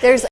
There's